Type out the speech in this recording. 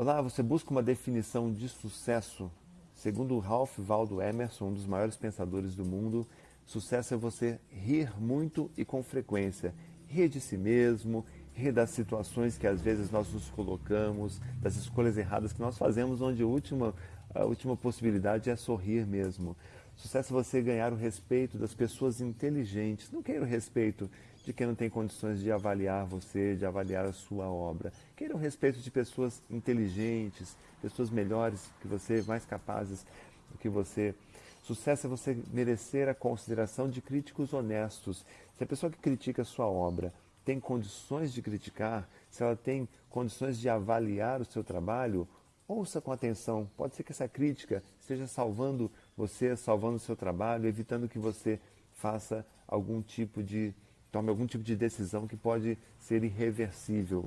Olá, você busca uma definição de sucesso? Segundo Ralph Waldo Emerson, um dos maiores pensadores do mundo, sucesso é você rir muito e com frequência. Rir de si mesmo, rir das situações que às vezes nós nos colocamos, das escolhas erradas que nós fazemos, onde a última, a última possibilidade é sorrir mesmo. Sucesso é você ganhar o respeito das pessoas inteligentes. Não queira o respeito de quem não tem condições de avaliar você, de avaliar a sua obra. Queira o respeito de pessoas inteligentes, pessoas melhores que você, mais capazes do que você. Sucesso é você merecer a consideração de críticos honestos. Se a pessoa que critica a sua obra tem condições de criticar, se ela tem condições de avaliar o seu trabalho, ouça com atenção. Pode ser que essa crítica esteja salvando você, salvando o seu trabalho, evitando que você faça algum tipo de tome algum tipo de decisão que pode ser irreversível.